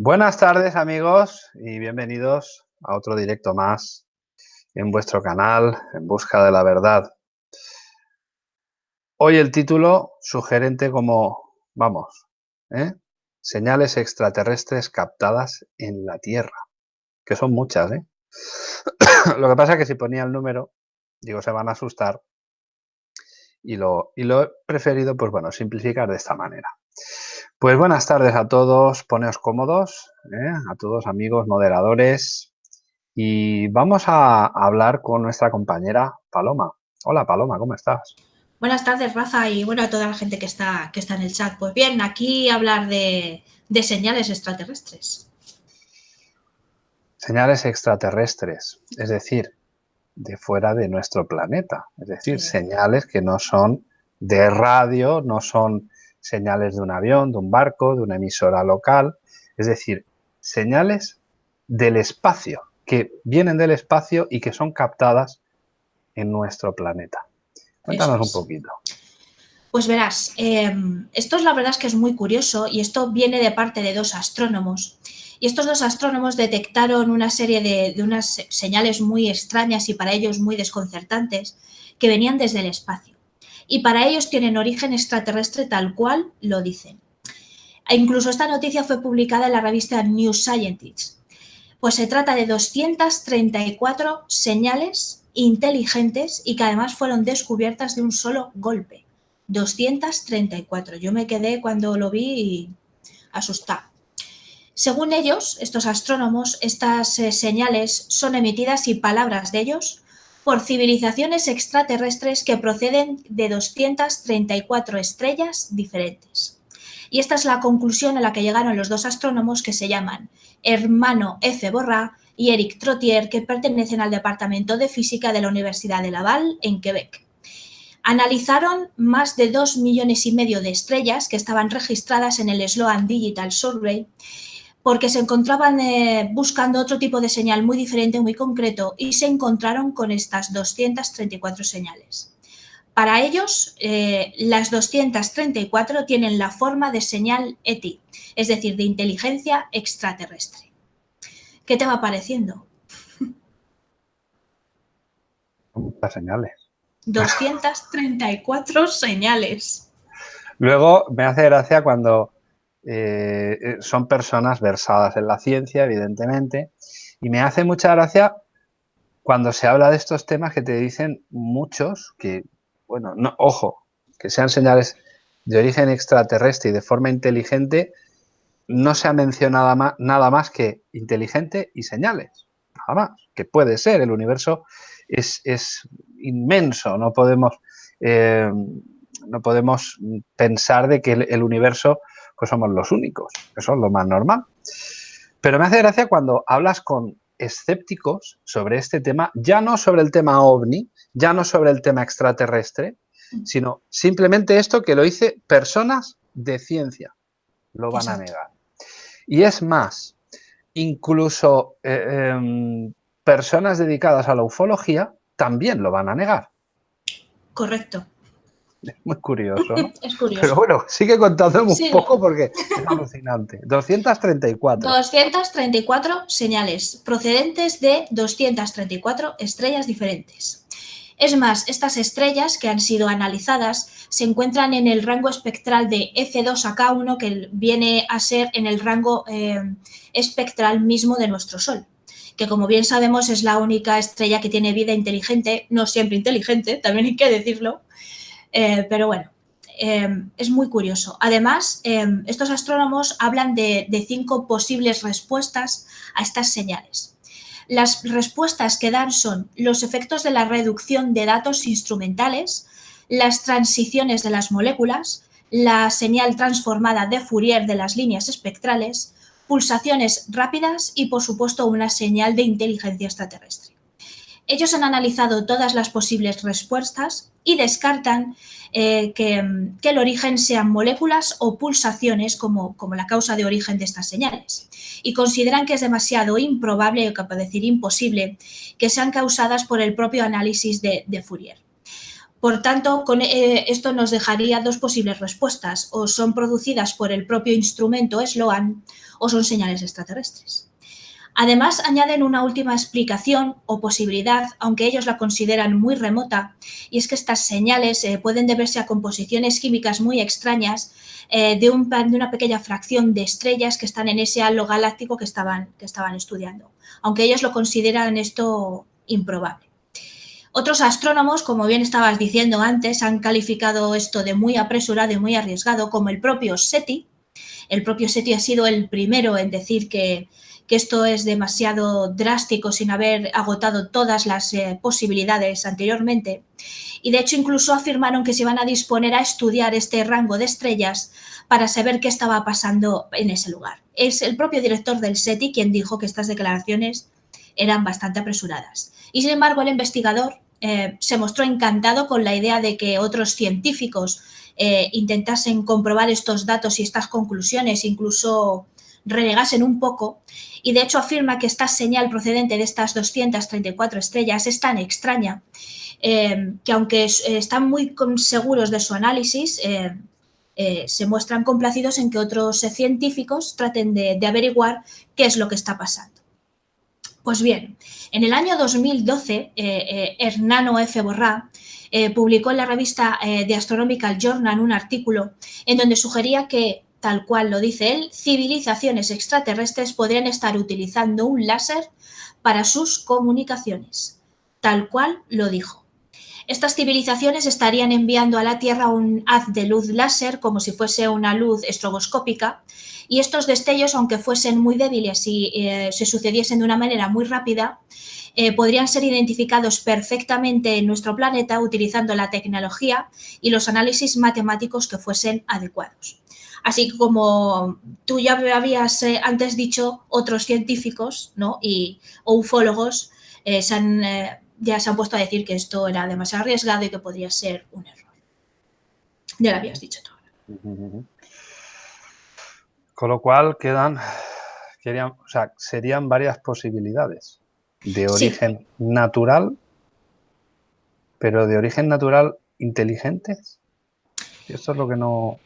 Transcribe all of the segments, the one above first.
Buenas tardes amigos y bienvenidos a otro directo más en vuestro canal En Busca de la Verdad. Hoy el título sugerente como, vamos, ¿eh? señales extraterrestres captadas en la Tierra, que son muchas. ¿eh? lo que pasa es que si ponía el número, digo, se van a asustar y lo, y lo he preferido, pues bueno, simplificar de esta manera. Pues buenas tardes a todos, poneos cómodos, ¿eh? a todos amigos, moderadores, y vamos a hablar con nuestra compañera Paloma. Hola Paloma, ¿cómo estás? Buenas tardes, Raza, y bueno, a toda la gente que está, que está en el chat. Pues bien, aquí hablar de, señales extraterrestres. Señales extraterrestres, es decir, de fuera de nuestro planeta. Es decir, señales que no son de radio, no son señales de un avión, de un barco, de una emisora local, es decir, señales del espacio, que vienen del espacio y que son captadas en nuestro planeta. Cuéntanos un poquito. Pues verás, em, esto es la verdad es que es muy curioso y esto viene de parte de dos astrónomos. Y estos dos astrónomos detectaron una serie de, de unas señales muy extrañas y para ellos muy desconcertantes que venían desde el espacio y para ellos tienen origen extraterrestre tal cual lo dicen. E incluso esta noticia fue publicada en la revista New Scientist. Pues se trata de 234 señales inteligentes y que además fueron descubiertas de un solo golpe. 234. Yo me quedé cuando lo vi asustado. Según ellos, estos astrónomos, estas eh, señales son emitidas y palabras de ellos por civilizaciones extraterrestres que proceden de 234 estrellas diferentes. Y esta es la conclusión a la que llegaron los dos astrónomos que se llaman Hermano F. Borra y Eric Trottier, que pertenecen al Departamento de Física de la Universidad de Laval, en Quebec. Analizaron más de 2 millones y medio de estrellas que estaban registradas en el Sloan Digital Survey porque se encontraban eh, buscando otro tipo de señal muy diferente, muy concreto, y se encontraron con estas 234 señales. Para ellos, eh, las 234 tienen la forma de señal ETI, es decir, de inteligencia extraterrestre. ¿Qué te va pareciendo? Muchas señales. 234 señales. Luego me hace gracia cuando eh, eh, son personas versadas en la ciencia, evidentemente, y me hace mucha gracia cuando se habla de estos temas que te dicen muchos que, bueno, no, ojo, que sean señales de origen extraterrestre y de forma inteligente, no se ha mencionado nada más que inteligente y señales, nada más, que puede ser, el universo es, inmenso, no podemos, eh, no podemos pensar de que el universo pues somos los únicos, eso es lo más normal. Pero me hace gracia cuando hablas con escépticos sobre este tema, ya no sobre el tema ovni, ya no sobre el tema extraterrestre, mm. sino simplemente esto que lo dice personas de ciencia, lo van a negar. Y es más, incluso eh, em, personas dedicadas a la ufología también lo van a negar. Correcto. Es muy curioso, ¿no? es curioso. Pero bueno, sigue contándome un poco porque es alucinante. 234. 234 señales procedentes de 234 estrellas diferentes. Es más, estas estrellas que han sido analizadas se encuentran en el rango espectral de F2 a K1, que viene a ser en el rango eh, espectral mismo de nuestro Sol que como bien sabemos es la única estrella que tiene vida inteligente, no siempre inteligente, también hay que decirlo, eh, pero bueno, em, es muy curioso. Además, em, estos astrónomos hablan de, cinco posibles respuestas a estas señales. Las respuestas que dan son los efectos de la reducción de datos instrumentales, las transiciones de las moléculas, la señal transformada de Fourier de las líneas espectrales, pulsaciones rápidas y, por supuesto, una señal de inteligencia extraterrestre. Ellos han analizado todas las posibles respuestas y descartan eh, que, el origen sean moléculas o pulsaciones como, la causa de origen de estas señales. Y consideran que es demasiado improbable, o que decir imposible, que sean causadas por el propio análisis de, Fourier. Por tanto, eh, esto nos dejaría dos posibles respuestas, o son producidas por el propio instrumento SLOAN o son señales extraterrestres. Además, añaden una última explicación o posibilidad, aunque ellos la consideran muy remota, y es que estas señales eh, pueden deberse a composiciones químicas muy extrañas eh, de, una pequeña fracción de estrellas que están en ese halo galáctico que estaban, que estaban estudiando, aunque ellos lo consideran esto improbable. Otros astrónomos, como bien estabas diciendo antes, han calificado esto de muy apresurado y muy arriesgado, como el propio SETI. El propio SETI ha sido el primero en decir que, esto es demasiado drástico sin haber agotado todas las eh, posibilidades anteriormente. Y de hecho incluso afirmaron que se iban a disponer a estudiar este rango de estrellas para saber qué estaba pasando en ese lugar. Es el propio director del SETI quien dijo que estas declaraciones eran bastante apresuradas. Y sin embargo, el investigador eh, se mostró encantado con la idea de que otros científicos eh, intentasen comprobar estos datos y estas conclusiones, incluso renegasen un poco, y de hecho afirma que esta señal procedente de estas 234 estrellas es tan extraña eh, que aunque están muy seguros de su análisis, se muestran complacidos en que otros científicos traten de averiguar qué es lo que está pasando. Pues bien, en el año 2012, eh, eh, Hernano F. Borrá eh, publicó en la revista The Astronomical Journal un artículo en donde sugería que, tal cual lo dice él, civilizaciones extraterrestres podrían estar utilizando un láser para sus comunicaciones. Tal cual lo dijo. Estas civilizaciones estarían enviando a la Tierra un haz de luz láser como si fuese una luz estroboscópica y estos destellos, aunque fuesen muy débiles y eh, se sucediesen de una manera muy rápida, eh, podrían ser identificados perfectamente en nuestro planeta utilizando la tecnología y los análisis matemáticos que fuesen adecuados. Así como tú ya habías eh, antes dicho, otros científicos ¿no? y, o ufólogos ya se han puesto a decir que esto era demasiado arriesgado y que podría ser un error. Ya lo habías dicho tú. Con lo cual quedan, querían, o sea, serían varias posibilidades de origen natural, pero de origen natural inteligentes. Y esto es lo que no...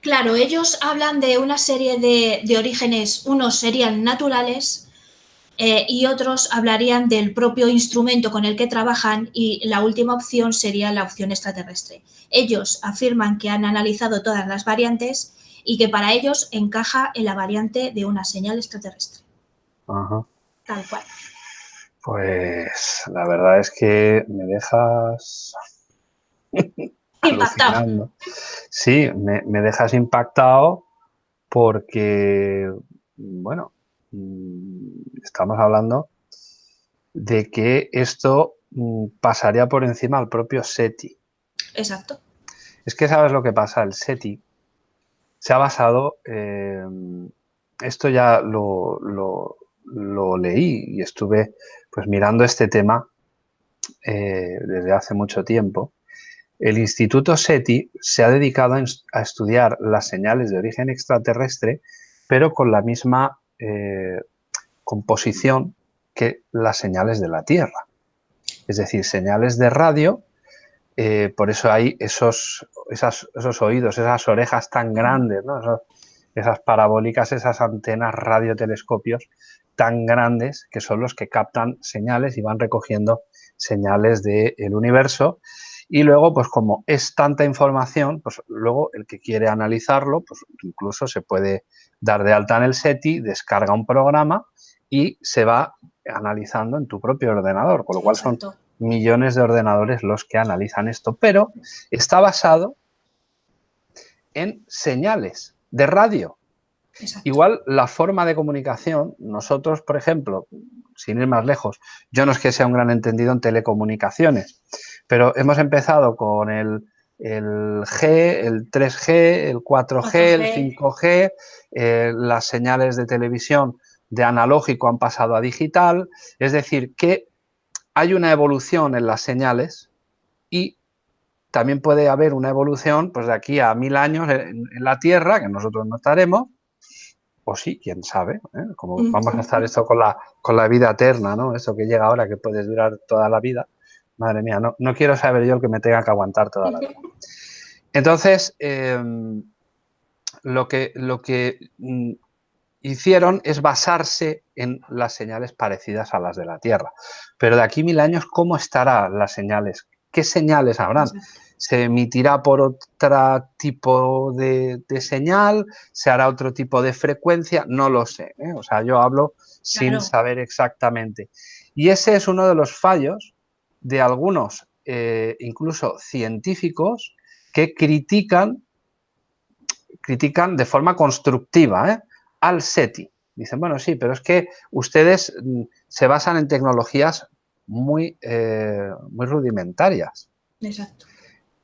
Claro, ellos hablan de una serie de, orígenes, unos serían naturales eh, y otros hablarían del propio instrumento con el que trabajan y la última opción sería la opción extraterrestre. Ellos afirman que han analizado todas las variantes y que para ellos encaja en la variante de una señal extraterrestre. Ajá. Tal cual. Pues la verdad es que me dejas impactado. Sí, me, dejas impactado porque, bueno, estamos hablando de que esto mm, pasaría por encima al propio SETI. Exacto. Es que sabes lo que pasa, el SETI se ha basado, esto ya lo, leí y estuve pues mirando este tema eh, desde hace mucho tiempo. El Instituto SETI se ha dedicado a, estudiar las señales de origen extraterrestre, pero con la misma eh, composición que las señales de la Tierra. Es decir, señales de radio eh, por eso hay esos, esos oídos, esas orejas tan grandes, esas parabólicas, esas antenas radiotelescopios tan grandes que son los que captan señales y van recogiendo señales del universo. Y luego, pues como es tanta información, pues luego el que quiere analizarlo, pues incluso se puede dar de alta en el SETI, descarga un programa y se va analizando en tu propio ordenador, con lo cual son millones de ordenadores los que analizan esto, pero está basado en señales de radio. Igual la forma de comunicación, nosotros, por ejemplo, sin ir más lejos, yo no es que sea un gran entendido en telecomunicaciones, pero hemos empezado con el, G, el 3G, el 4G, el 5G, eh, las señales de televisión de analógico han pasado a digital, es decir, que hay una evolución en las señales y también puede haber una evolución pues de aquí a mil años en, la Tierra, que nosotros no estaremos, o sí, quién sabe, ¿eh? como vamos a estar esto con la, con la vida eterna, ¿no? Eso que llega ahora que puede durar toda la vida, madre mía, no, no quiero saber yo el que me tenga que aguantar toda la vida. Entonces, em, lo que, lo que mm, hicieron es basarse en las señales parecidas a las de la Tierra. Pero de aquí mil años, ¿cómo estarán las señales? ¿Qué señales habrán? ¿Se emitirá por otro tipo de, señal? ¿Se hará otro tipo de frecuencia? No lo sé. ¿eh? O sea, yo hablo sin saber exactamente. Y ese es uno de los fallos de algunos, eh, incluso científicos, que critican, critican de forma constructiva, ¿eh? al SETI. Dicen, bueno, sí, pero es que ustedes mm, se basan en tecnologías muy, eh, muy rudimentarias. Exacto.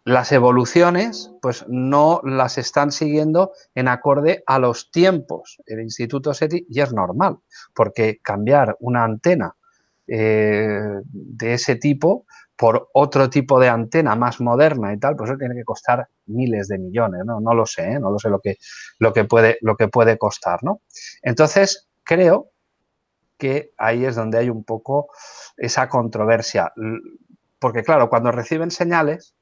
Las evoluciones, pues no las están siguiendo en acorde a los tiempos. El Instituto SETI y es normal, porque cambiar una antena eh, de ese tipo por otro tipo de antena más moderna y tal, pues eso tiene que costar miles de millones, ¿no? No lo sé, ¿eh? no lo sé lo que, lo que, puede, lo que puede costar, ¿no? Entonces, creo que ahí es donde hay un poco esa controversia. Porque, claro, cuando reciben señales,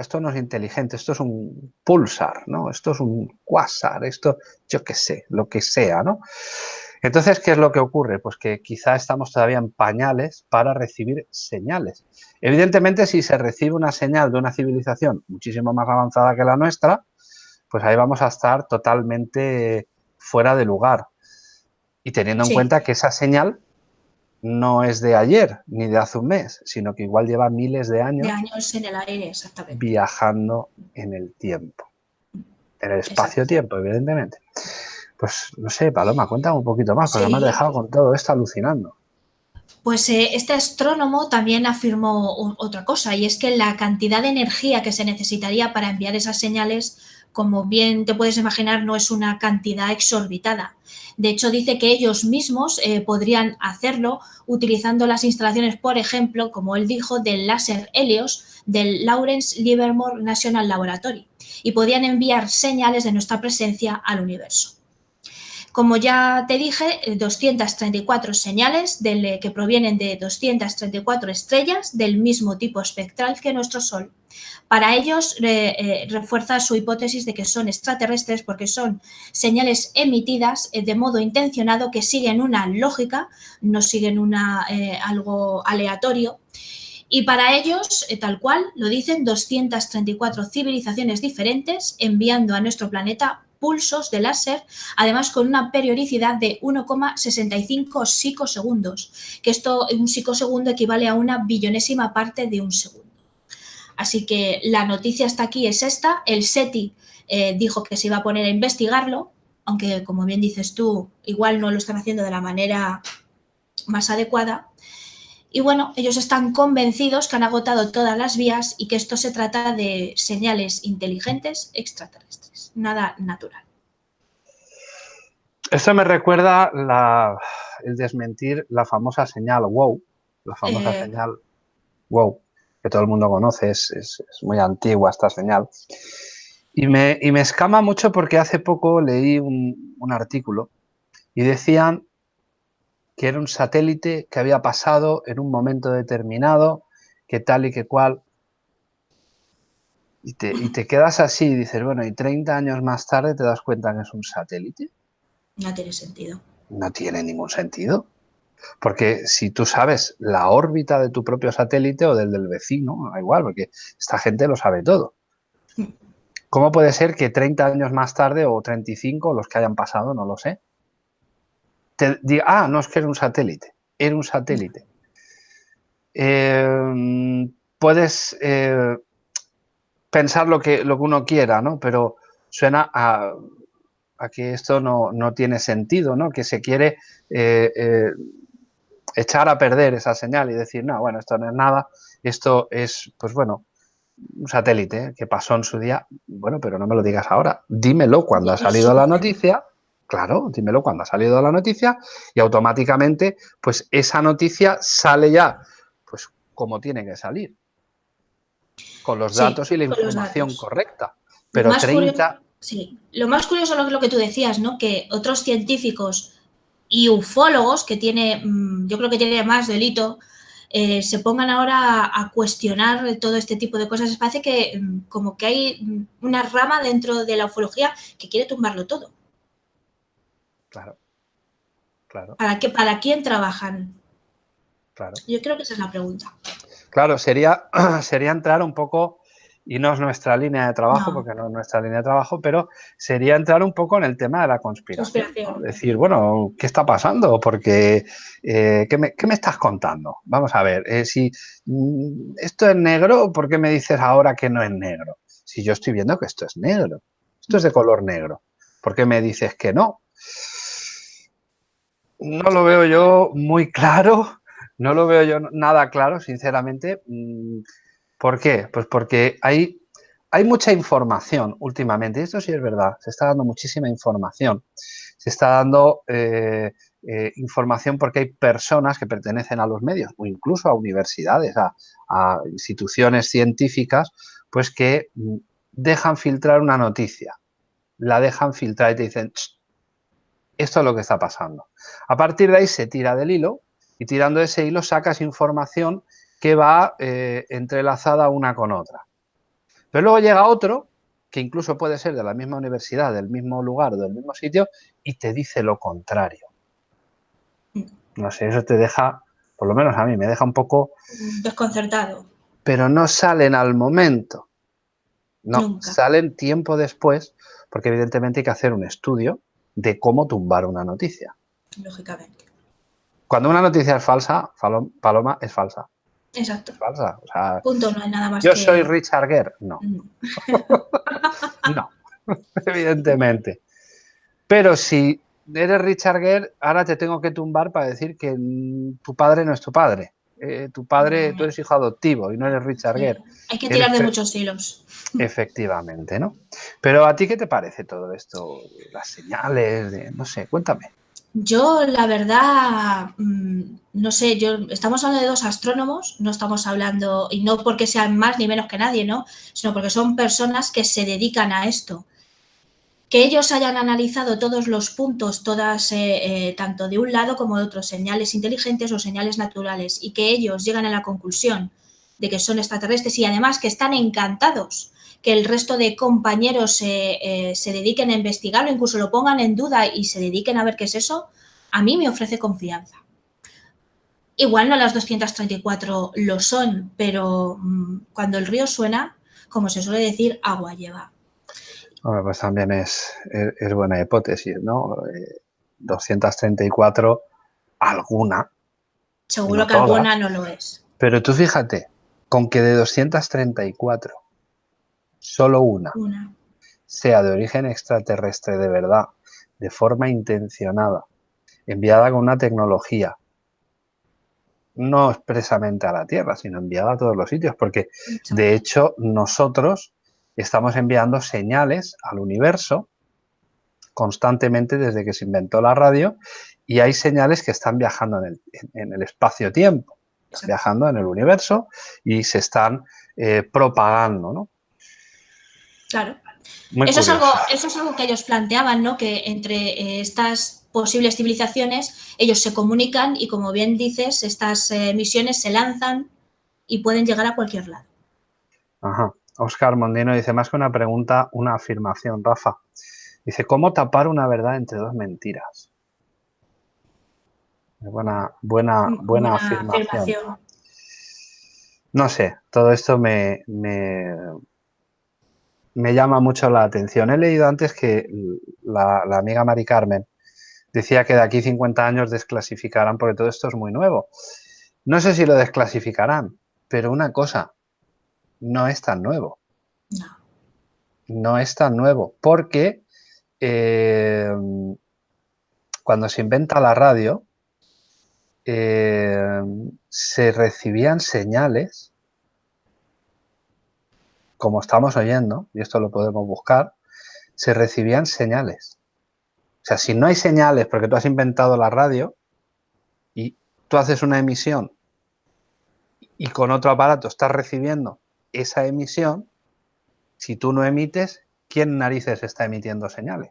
esto no es inteligente, esto es un pulsar, ¿no? Esto es un quasar, esto, yo qué sé, lo que sea, ¿no? Entonces, ¿qué es lo que ocurre? Pues que quizá estamos todavía en pañales para recibir señales. Evidentemente, si se recibe una señal de una civilización muchísimo más avanzada que la nuestra, pues ahí vamos a estar totalmente fuera de lugar. Y teniendo en cuenta que esa señal no es de ayer ni de hace un mes, sino que igual lleva miles de años, de años en el aire, exactamente. viajando en el tiempo, en el espacio-tiempo, evidentemente. Pues no sé, Paloma, cuéntame un poquito más, porque me has dejado con todo esto alucinando. Pues eh, este astrónomo también afirmó otra cosa, y es que la cantidad de energía que se necesitaría para enviar esas señales, como bien te puedes imaginar, no es una cantidad exorbitada. De hecho, dice que ellos mismos eh, podrían hacerlo utilizando las instalaciones, por ejemplo, como él dijo, del láser Helios del Lawrence Livermore National Laboratory, y podrían enviar señales de nuestra presencia al universo. Como ya te dije, 234 señales que provienen de 234 estrellas del mismo tipo espectral que nuestro Sol. Para ellos eh, refuerza su hipótesis de que son extraterrestres porque son señales emitidas eh, de modo intencionado que siguen una lógica, no siguen una, eh, algo aleatorio. Y para ellos, tal cual, lo dicen 234 civilizaciones diferentes enviando a nuestro planeta pulsos de láser, además con una periodicidad de 1,65 psicosegundos, que esto, un psicosegundo equivale a una billonésima parte de un segundo. Así que la noticia hasta aquí es esta, el SETI eh, dijo que se iba a poner a investigarlo, aunque como bien dices tú, igual no lo están haciendo de la manera más adecuada, y bueno, ellos están convencidos que han agotado todas las vías y que esto se trata de señales inteligentes extraterrestres, nada natural. Esto me recuerda el desmentir la famosa señal wow, la famosa eh. señal wow, que todo el mundo conoce, es, muy antigua esta señal. Y me, me, escama mucho porque hace poco leí un, un artículo y decían que era un satélite que había pasado en un momento determinado, que tal y que cual. Y te, quedas así y dices, bueno, y 30 años más tarde te das cuenta que es un satélite. No tiene sentido. No tiene ningún sentido. Porque si tú sabes la órbita de tu propio satélite o del del vecino, da igual, porque esta gente lo sabe todo. Mm. ¿Cómo puede ser que 30 años más tarde o 35, los que hayan pasado, no lo sé, te diga, ah, no es que era un satélite, era un satélite. Em, puedes eh, pensar lo que, lo que uno quiera, ¿no? Pero suena a, que esto no, tiene sentido, ¿no? Que se quiere eh, eh, echar a perder esa señal y decir, no, bueno, esto no es nada, esto es, pues bueno, un satélite que pasó en su día, bueno, pero no me lo digas ahora, dímelo cuando ha salido la noticia Claro, dímelo cuando ha salido la noticia y automáticamente, pues esa noticia sale ya, pues como tiene que salir, con los datos y la información correcta. Pero 30... sí, lo más curioso es lo que tú decías, ¿no? Que otros científicos y ufólogos, que tiene, mm, yo creo que tiene más delito, eh, se pongan ahora a, cuestionar todo este tipo de cosas. Parece que mm, como que hay mm, una rama dentro de la ufología que quiere tumbarlo todo. Claro. Claro. ¿Para, qué, ¿Para quién trabajan? Claro. Yo creo que esa es la pregunta. Claro, sería, sería entrar un poco y no es nuestra línea de trabajo, porque no es nuestra línea de trabajo, pero sería entrar un poco en el tema de la conspiración. Decir, bueno, ¿qué está pasando? Porque, eh, ¿qué, me, estás contando? Vamos a ver, eh, si mm, esto es negro, ¿por qué me dices ahora que no es negro? Si yo estoy viendo que esto es negro, esto es de color negro, ¿por qué me dices que no? No lo veo yo muy claro, no lo veo yo nada claro, sinceramente. Mm, ¿Por qué? Pues porque hay, hay mucha información últimamente, y esto sí es verdad, se está dando muchísima información. Se está dando eh, eh, información porque hay personas que pertenecen a los medios o incluso a universidades, a, instituciones científicas, pues que mm, dejan filtrar una noticia, la dejan filtrar y te dicen, esto es lo que está pasando. A partir de ahí se tira del hilo y tirando ese hilo sacas información que va eh, entrelazada una con otra. Pero luego llega otro, que incluso puede ser de la misma universidad, del mismo lugar o del mismo sitio, y te dice lo contrario. Mm. No sé, eso te deja, por lo menos a mí, me deja un poco... Desconcertado. Pero no salen al momento. No, salen tiempo después, porque evidentemente hay que hacer un estudio de cómo tumbar una noticia. Lógicamente. Cuando una noticia es falsa, Paloma, es falsa. Exacto. falsa. Punto, no hay nada más Yo soy Richard Gere. No. no, evidentemente. Pero si eres Richard Gere, ahora te tengo que tumbar para decir que tu padre no es tu padre. Eh, tu padre, tú eres hijo adoptivo y no eres Richard Gere. Hay que tirar de muchos hilos. Efectivamente, ¿no? Pero a ti, ¿qué te parece todo esto? Las señales, de, no sé, cuéntame. Yo, la verdad, mm, no sé, yo estamos hablando de dos astrónomos, no estamos hablando, y no porque sean más ni menos que nadie, ¿no? Sino porque son personas que se dedican a esto. Que ellos hayan analizado todos los puntos, todas, eh, eh, tanto de un lado como de otro, señales inteligentes o señales naturales, y que ellos llegan a la conclusión de que son extraterrestres y además que están encantados que el resto de compañeros eh, se dediquen a investigarlo, incluso lo pongan en duda y se dediquen a ver qué es eso, a mí me ofrece confianza. Igual no las 234 lo son, pero mm, cuando el río suena, como se suele decir, agua lleva. Pues también es, es, buena hipótesis, ¿no? 234, eh, alguna. Seguro que alguna no lo es. Pero tú fíjate, con que de 234 solo una, sea de origen extraterrestre de verdad, de forma intencionada, enviada con una tecnología, no expresamente a la Tierra, sino enviada a todos los sitios, porque de hecho nosotros estamos enviando señales al universo constantemente desde que se inventó la radio y hay señales que están viajando en el, espacio-tiempo, viajando en el universo y se están eh, propagando, ¿no? Claro. eso es, algo, eso es algo que ellos planteaban, ¿no? Que entre eh, estas posibles civilizaciones ellos se comunican y, como bien dices, estas eh, misiones se lanzan y pueden llegar a cualquier lado. Ajá. Oscar Mondino dice, más que una pregunta, una afirmación, Rafa. Dice, ¿cómo tapar una verdad entre dos mentiras? Buena, buena, buena, afirmación. No sé, todo esto me, me llama mucho la atención. He leído antes que la, amiga Mari Carmen decía que de aquí 50 años desclasificarán porque todo esto es muy nuevo. No sé si lo desclasificarán, pero una cosa, no es tan nuevo. No. No es tan nuevo, porque eh, cuando se inventa la radio, eh, se recibían señales como estamos oyendo, y esto lo podemos buscar, se recibían señales. O sea, si no hay señales porque tú has inventado la radio y tú haces una emisión y con otro aparato estás recibiendo esa emisión, si tú no emites, ¿quién narices está emitiendo señales?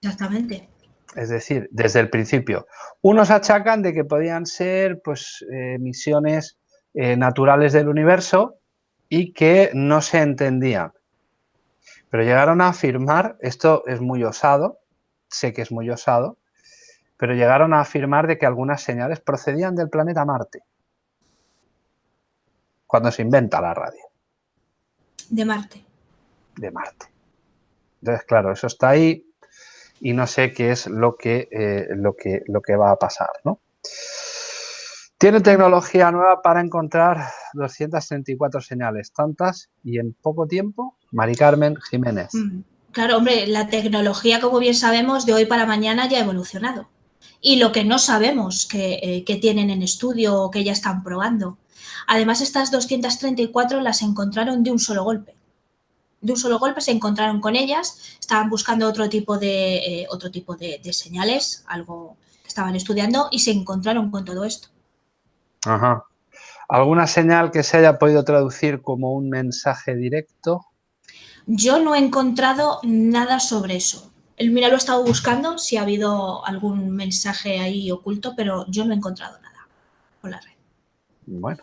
Exactamente. Es decir, desde el principio. Unos achacan de que podían ser pues, emisiones eh, naturales del universo y que no se entendían. Pero llegaron a afirmar, esto es muy osado, sé que es muy osado, pero llegaron a afirmar de que algunas señales procedían del planeta Marte, cuando se inventa la radio. De Marte. De Marte. Entonces, claro, eso está ahí y no sé qué es lo que, eh, lo que, lo que va a pasar, ¿no? Tiene tecnología nueva para encontrar 234 señales, tantas y en poco tiempo. Mari Carmen Jiménez. Mm, claro, hombre, la tecnología, como bien sabemos, de hoy para mañana ya ha evolucionado. Y lo que no sabemos que, eh, que tienen en estudio o que ya están probando. Además, estas 234 las encontraron de un solo golpe de un solo golpe se encontraron con ellas, estaban buscando otro tipo de, eh, otro tipo de, señales, algo que estaban estudiando y se encontraron con todo esto. Ajá. ¿Alguna señal que se haya podido traducir como un mensaje directo? Yo no he encontrado nada sobre eso. El mira lo he estado buscando si ha habido algún mensaje ahí oculto, pero yo no he encontrado nada por la red. Bueno,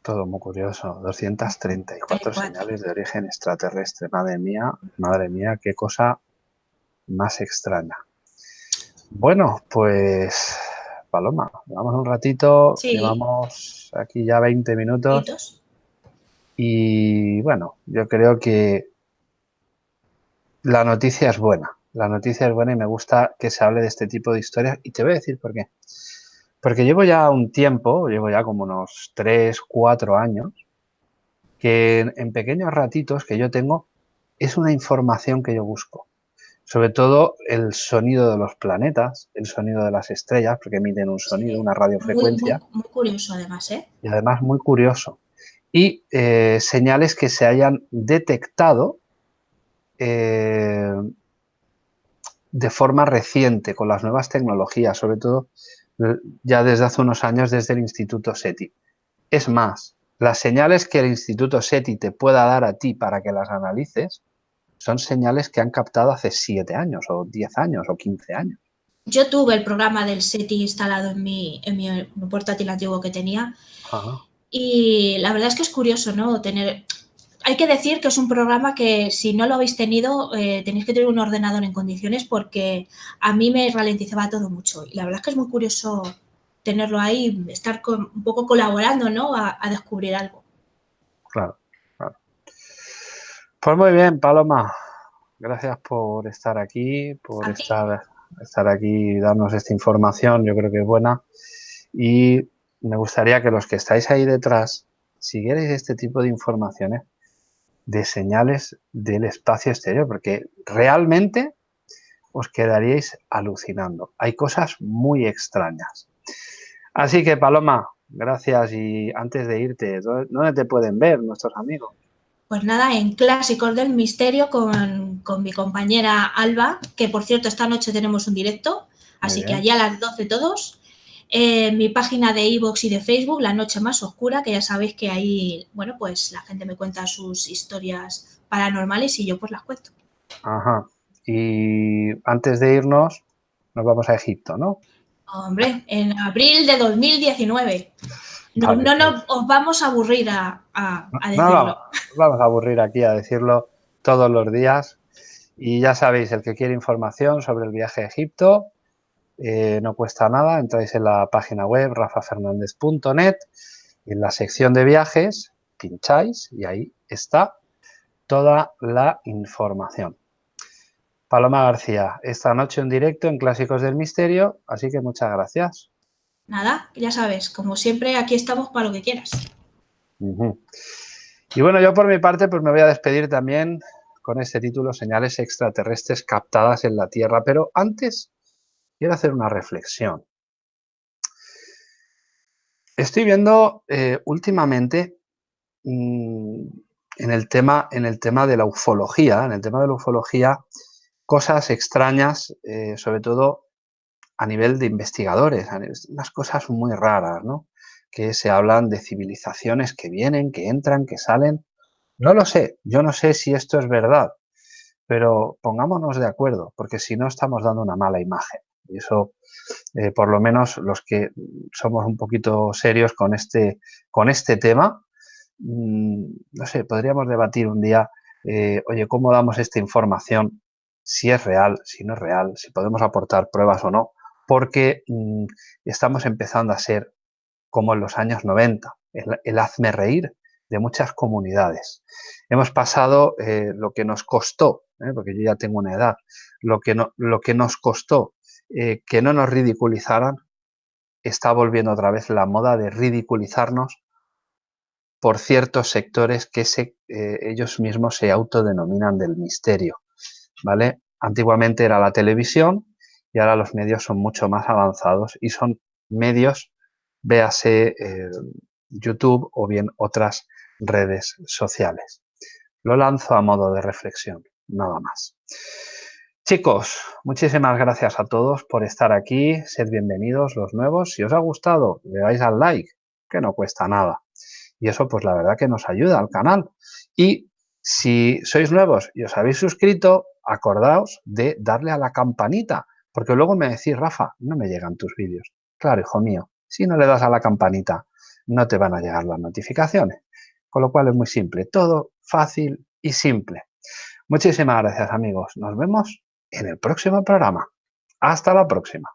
todo muy curioso. 234 señales de origen extraterrestre. Madre mía, madre mía, qué cosa más extraña. Bueno, pues Paloma, vamos un ratito, llevamos aquí ya 20 minutos. Y bueno, yo creo que la noticia es buena. La noticia es buena y me gusta que se hable de este tipo de historias. Y te voy a decir por qué. Porque llevo ya un tiempo, llevo ya como unos 3, 4 años, que en, pequeños ratitos que yo tengo es una información que yo busco. Sobre todo el sonido de los planetas, el sonido de las estrellas, porque emiten un sonido, una radiofrecuencia. Muy, curioso además, ¿eh? Y además muy curioso. Y eh, señales que se hayan detectado eh, de forma reciente con las nuevas tecnologías, sobre todo ya desde hace unos años desde el Instituto SETI. Es más, las señales que el Instituto SETI te pueda dar a ti para que las analices son señales que han captado hace 7 años o 10 años o 15 años. Yo tuve el programa del SETI instalado en mi, en mi portátil antiguo que tenía y la verdad es que es curioso, ¿no? Tener, hay que decir que es un programa que si no lo habéis tenido eh, tenéis que tener un ordenador en condiciones porque a mí me ralentizaba todo mucho y la verdad es que es muy curioso tenerlo ahí, estar un poco colaborando ¿no? a, descubrir algo. Claro, claro. Pues muy bien, Paloma. Gracias por estar aquí, por estar, estar aquí y darnos esta información. Yo creo que es buena. Y me gustaría que los que estáis ahí detrás siguierais este tipo de informaciones de señales del espacio exterior, porque realmente os quedaríais alucinando. Hay cosas muy extrañas. Así que, Paloma, gracias. Y antes de irte, ¿dónde te pueden ver nuestros amigos? Pues nada, en Clásicos del Misterio con, mi compañera Alba, que por cierto esta noche tenemos un directo, así que allá a las 12 todos mi página de iVoox y de Facebook, La Noche Más Oscura, que ya sabéis que ahí, bueno, pues la gente me cuenta sus historias paranormales y yo pues las cuento. Ajá. Y antes de irnos, nos vamos a Egipto, ¿no? Hombre, en abril de 2019. No, no nos os vamos a aburrir a, decirlo. vamos a aburrir aquí a decirlo todos los días. Y ya sabéis, el que quiere información sobre el viaje a Egipto, eh, no cuesta nada, entráis en la página web rafafernandez.net, en la sección de viajes, pincháis y ahí está toda la información. Paloma García, esta noche en directo en Clásicos del Misterio, así que muchas gracias. Nada, ya sabes, como siempre aquí estamos para lo que quieras. Y bueno, yo por mi parte pues me voy a despedir también con este título, Señales extraterrestres captadas en la Tierra, pero antes quiero hacer una reflexión. Estoy viendo eh, últimamente mm, en, el tema, en el tema de la ufología, en el tema de la ufología, cosas extrañas, eh, sobre todo a nivel de investigadores, unas cosas muy raras, ¿no? Que se hablan de civilizaciones que vienen, que entran, que salen. No lo sé, yo no sé si esto es verdad, pero pongámonos de acuerdo, porque si no estamos dando una mala imagen Y eso, eh, por lo menos los que somos un poquito serios con este, con este tema, mm, no sé, podríamos debatir un día, eh, oye, ¿cómo damos esta información? Si es real, si no es real, si podemos aportar pruebas o no, porque mm, estamos empezando a ser como en los años 90, el, hazme reír de muchas comunidades. Hemos pasado eh, lo que nos costó, porque yo ya tengo una edad, lo que, no, lo que nos costó eh, que no nos ridiculizaran, está volviendo otra vez la moda de ridiculizarnos por ciertos sectores que se, ellos mismos se autodenominan del misterio. ¿vale? Antiguamente era la televisión y ahora los medios son mucho más avanzados y son medios véase eh, YouTube o bien otras redes sociales. Lo lanzo a modo de reflexión, nada más. Chicos, muchísimas gracias a todos por estar aquí. Sed bienvenidos los nuevos. Si os ha gustado, le dais al like, que no cuesta nada. Y eso, pues la verdad que nos ayuda al canal. Y si sois nuevos y os habéis suscrito, acordaos de darle a la campanita, porque luego me decís, Rafa, no me llegan tus vídeos. Claro, hijo mío, si no le das a la campanita, no te van a llegar las notificaciones. Con lo cual es muy simple, todo fácil y simple. Muchísimas gracias amigos. Nos vemos en el próximo programa. Hasta la próxima.